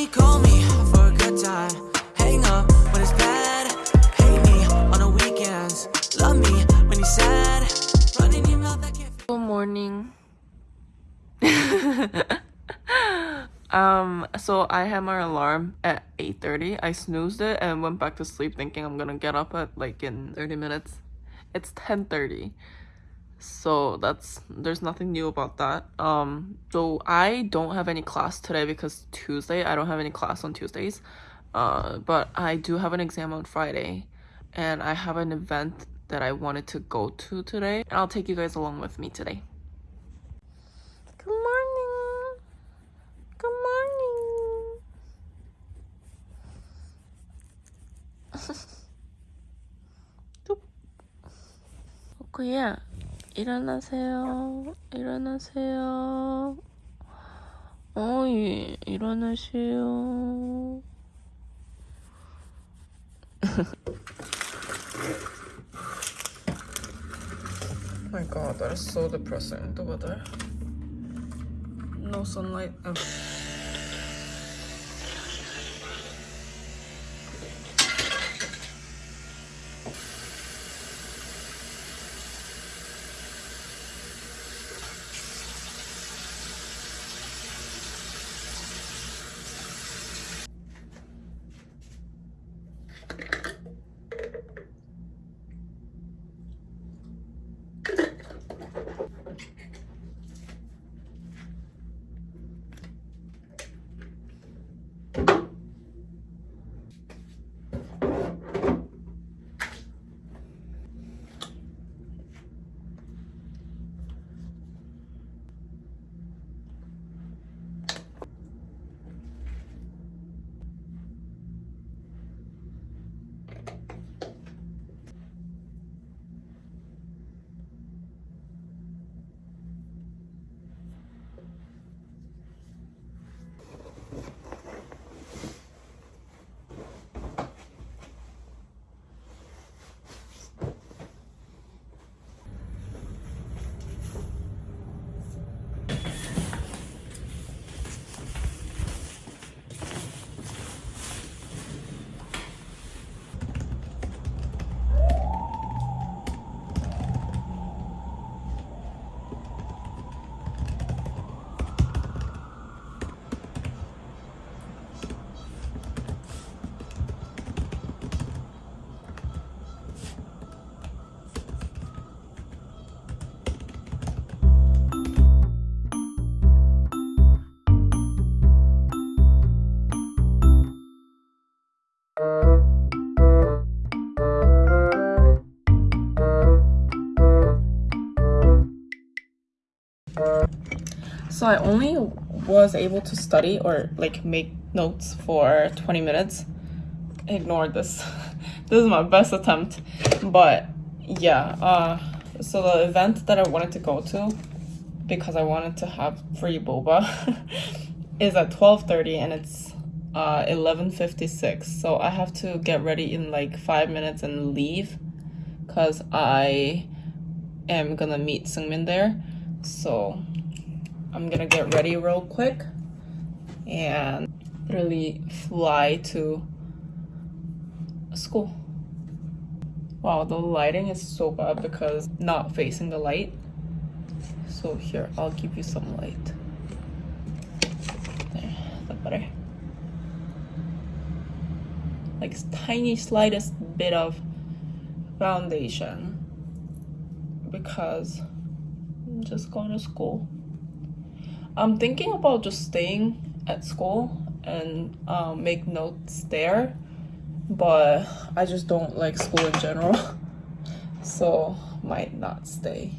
only call me for a good time. Hang up when it's bad. Hate me on the weekends. Love me when you're sad. Running your mouth, I can't. Good morning. um, so I had my alarm at 8.30. I snoozed it and went back to sleep thinking I'm gonna get up at like in 30 minutes. It's 10.30 so that's there's nothing new about that. Um so i don't have any class today because tuesday i don't have any class on tuesdays. Uh but i do have an exam on friday and i have an event that i wanted to go to today. And i'll take you guys along with me today. Good morning. Good morning. Okay yeah. 일어나세요. 일어나세요. 어이 일어나세요. my god, that is so depressing, the weather. No sunlight. Oh. So I only was able to study or like make notes for 20 minutes. Ignore this. this is my best attempt. But yeah, uh, so the event that I wanted to go to because I wanted to have free boba is at 12.30 and it's uh 11.56 so I have to get ready in like five minutes and leave because I am gonna meet Sungmin there so I'm gonna get ready real quick and literally fly to school. Wow, the lighting is so bad because not facing the light. So here, I'll give you some light. There, that better. Like tiny slightest bit of foundation because I'm just going to school. I'm thinking about just staying at school and um, make notes there, but I just don't like school in general, so might not stay.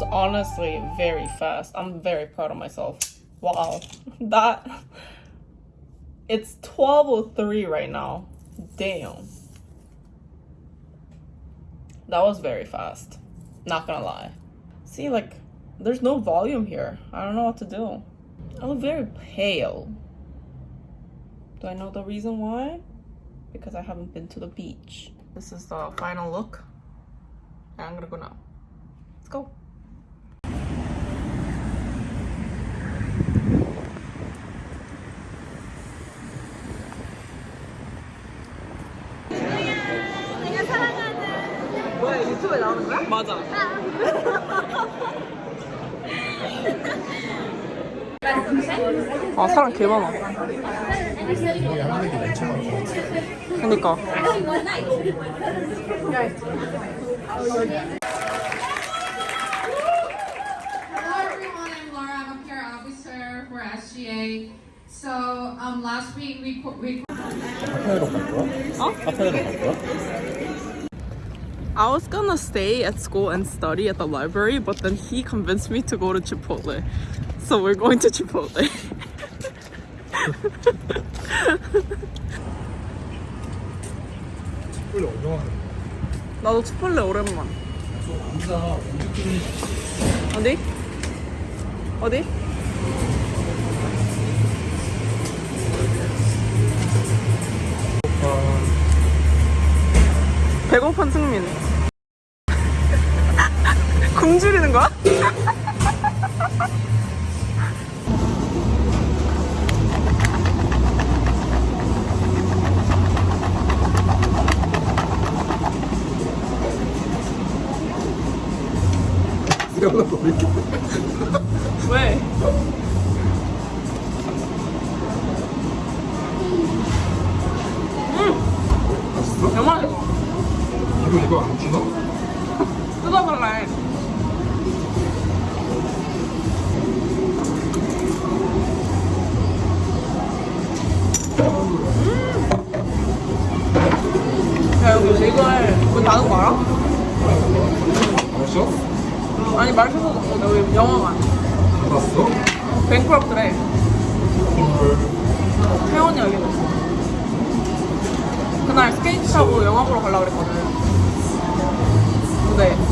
Was honestly very fast. I'm very proud of myself. Wow. That it's 12:03 right now. Damn. That was very fast. Not gonna lie. See, like, there's no volume here. I don't know what to do. I look very pale. Do I know the reason why? Because I haven't been to the beach. This is the final look. And I'm gonna go now. Let's go. 맞아. 아 사람 개 많아. 그니까. Hello everyone, I'm Laura. I'm a peer officer for SGA. So um, last week we co- we 카페로 갈 거야? 어? 카페로 갈 거야? I was gonna stay at school and study at the library, but then he convinced me to go to Chipotle. So we're going to Chipotle. 원래 얼마나 나도 치폴레 오랜만. 남자 어디? 어디? 배고픈 승민. 굶주리는 거야? 버리 왜? 스케이트 타고 영화 보러 가려고 그랬거든. 근데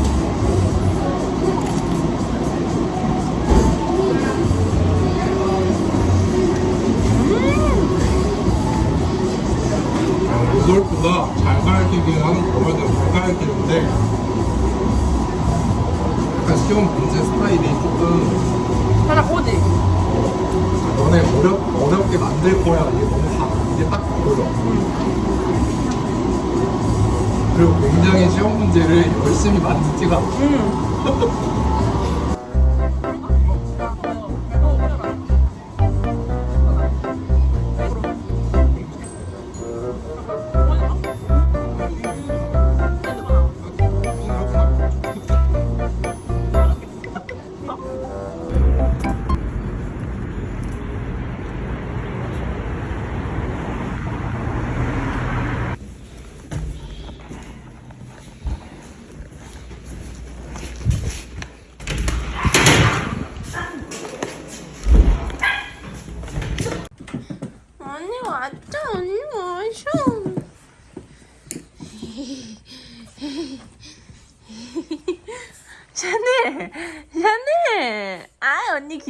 그리고 굉장히 시험 문제를 열심히 만들지가. 않아 응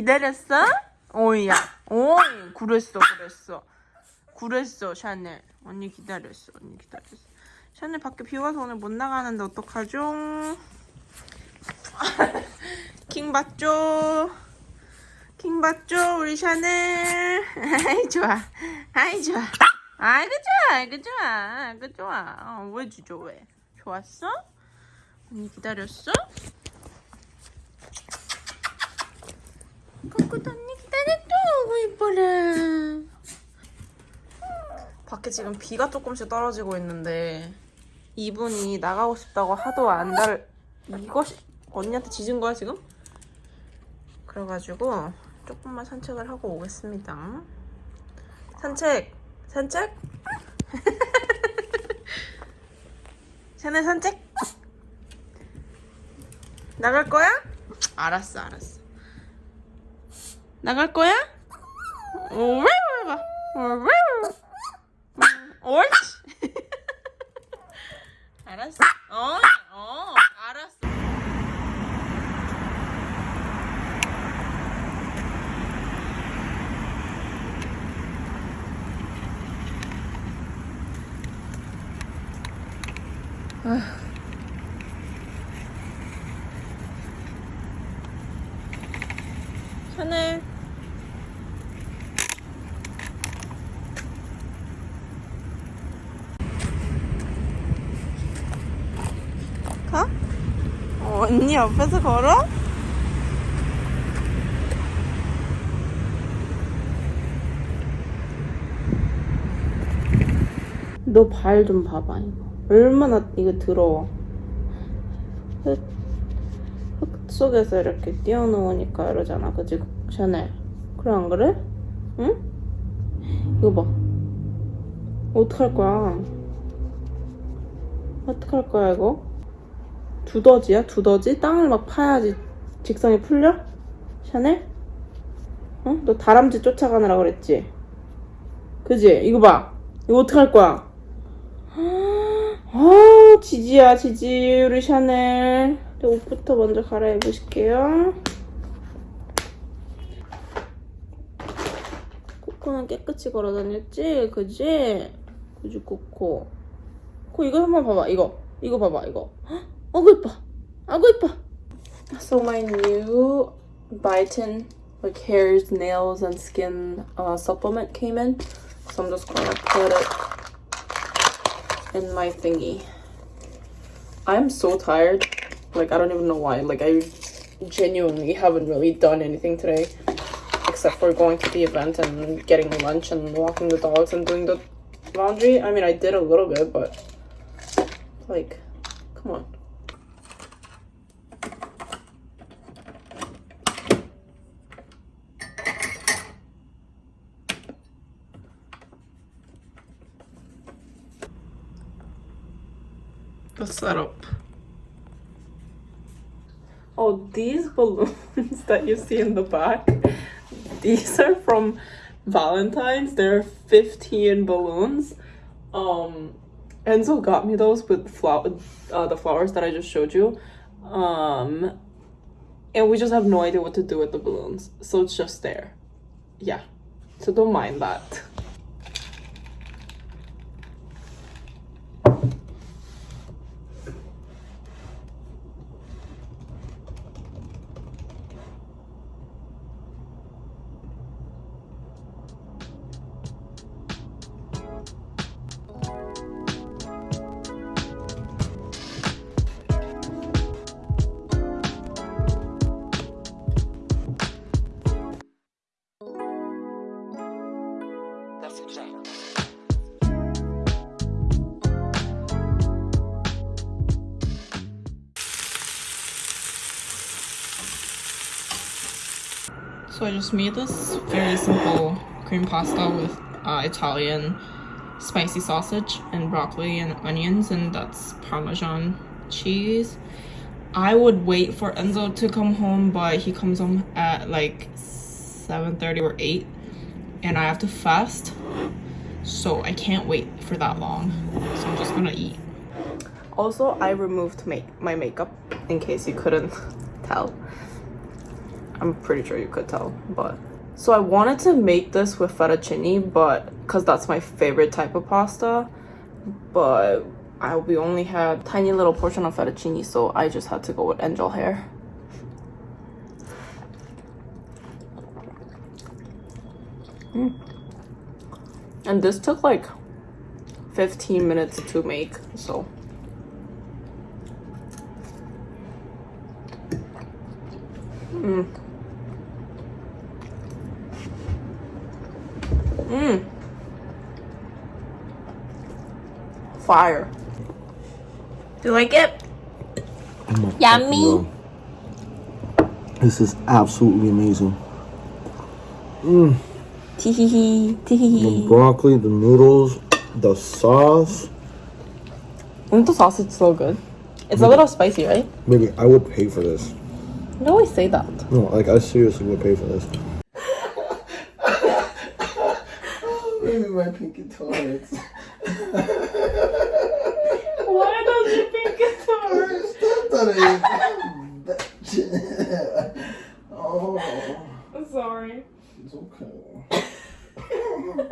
기다렸어? 오이야. 오이. 그랬어 그랬어. 그랬어 샤넬. 언니 기다렸어 언니 기다렸어. 샤넬 밖에 비 와서 오늘 못 나가는데 어떡하죠? 킹 받죠? 킹 받죠 우리 샤넬? 아이 좋아. 아이 좋아. 아이고 좋아 아이고 좋아. 아이고 좋아. 어, 왜 주죠 왜? 좋았어? 언니 기다렸어? 거꾸도 언니 기다렸죠 아이고 이뻐라 밖에 지금 비가 조금씩 떨어지고 있는데 이분이 나가고 싶다고 하도 안 달... 이것이 언니한테 짖은 거야 지금? 그래가지고 조금만 산책을 하고 오겠습니다. 산책! 산책! 샤넬 산책? 나갈 거야? 알았어, 알았어. 나갈 거야? 옳지 알았어 어, 어 알았어 아휴 하늘 옆에서 걸어? 너 발 좀 봐봐 이거 얼마나 이거 더러워 흙, 흙 속에서 이렇게 띄워놓으니까 이러잖아 그치 샤넬 그래 안 그래? 응? 이거 봐 어떡할 거야 어떡할 거야 이거? 두더지야 두더지? 땅을 막 파야지 직성이 풀려? 샤넬? 어? 너 다람쥐 쫓아가느라 그랬지? 그지? 이거 봐 이거 어떡할 거야? 아, 지지야, 지지, 우리 샤넬. 네, 옷부터 먼저 갈아입으실게요. 코코는 깨끗이 걸어 다녔지? 그지? 그지, 코코. 코, 이거 한번 봐봐, 이거. 이거 봐봐, 이거. 헉, 아구, 이뻐. 아구, 이뻐. So, my new biotin, like hairs, nails, and skin uh, supplement came in. So, I'm just gonna put it in my thingy. I'm so tired. Like, I don't even know why. Like, I genuinely haven't really done anything today. Except for going to the event and getting lunch and walking the dogs and doing the laundry. I mean, I did a little bit, but. Like, come on. The setup. Oh, these balloons that you see in the back, these are from Valentine's. There are 15 balloons. Um, Enzo got me those with flower, uh, the flowers that I just showed you. Um, and we just have no idea what to do with the balloons. So it's just there. Yeah. So don't mind that. So I just made this very simple cream pasta with uh, Italian spicy sausage and broccoli and onions and that's Parmesan cheese. I would wait for Enzo to come home but he comes home at like 7.30 or 8 and I have to fast so I can't wait for that long so I'm just gonna eat. Also, I removed make my makeup in case you couldn't tell. I'm pretty sure you could tell, but so I wanted to make this with fettuccine, but because that's my favorite type of pasta, but I we only had tiny little portion of fettuccine, so I just had to go with angel hair. Mm. And this took like 15 minutes to make, so Mm. Mmm. Fire. Do you like it? Yummy. This is absolutely amazing. Mm. Teehee. The Teehee. broccoli, the noodles, the sauce. Mm, the sausage is so good. It's a little spicy, right? Maybe I would pay for this. You always say that. No, like I seriously would pay for this. Maybe my pinky toes. Why does your pinky oh, I'm sorry. it's okay.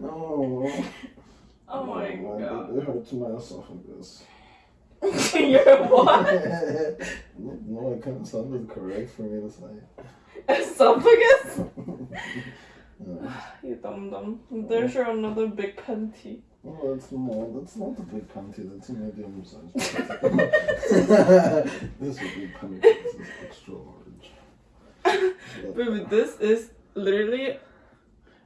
no. Oh my god. It hurts my esophagus. You're what? no, it kind of sounded correct for me to say. Esophagus? Yeah. You dumb dumb. There's your another big panty. Oh, that's small. That's not a big panty. That's a medium size. this is big panty. This is extra large. Baby, this is literally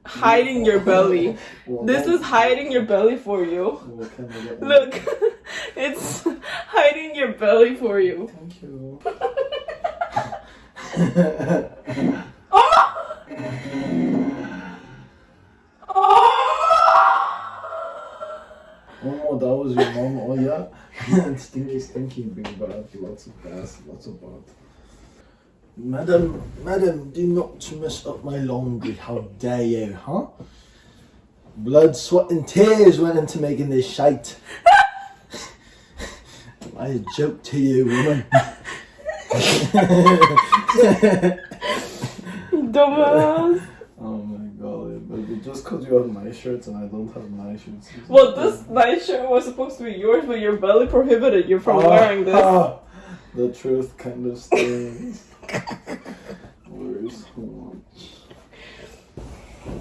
hiding your belly. Well, This is hiding your belly for you. Well, can I get one? Look, it's hiding your belly for you. Thank you. Oh, that was your mom. Oh, yeah. stinky, stinky, big bad. Lots of gas, lots of bad. Madam, madam, do not mess up my laundry. How dare you, huh? Blood, sweat, and tears went into making this shite. I joke to you, woman. Dumbass. Oh my god, but just because you have nice shirts and I don't have nice shirts. Well, this nice shirt was supposed to be yours, but you're belly prohibited you from Ah, wearing this. ah, the truth kind of stings. Where's one?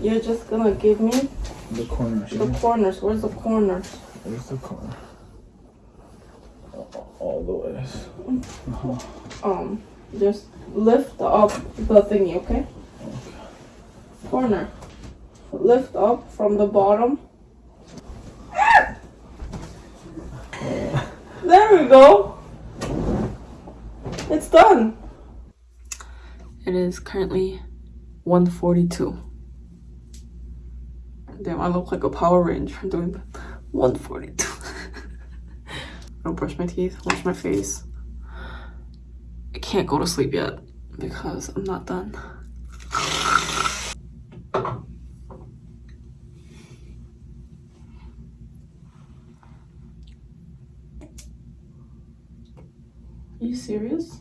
You're just gonna give me The corners. the corners. Where's the corners? Where's the corner? All- All the ways. Um, just lift up the thingy, okay? Corner. Lift up from the bottom. There we go. It's done. It is currently 142. Damn, I look like a Power Ranger doing 142. I'll brush my teeth, wash my face. I can't go to sleep yet because I'm not done. Serious?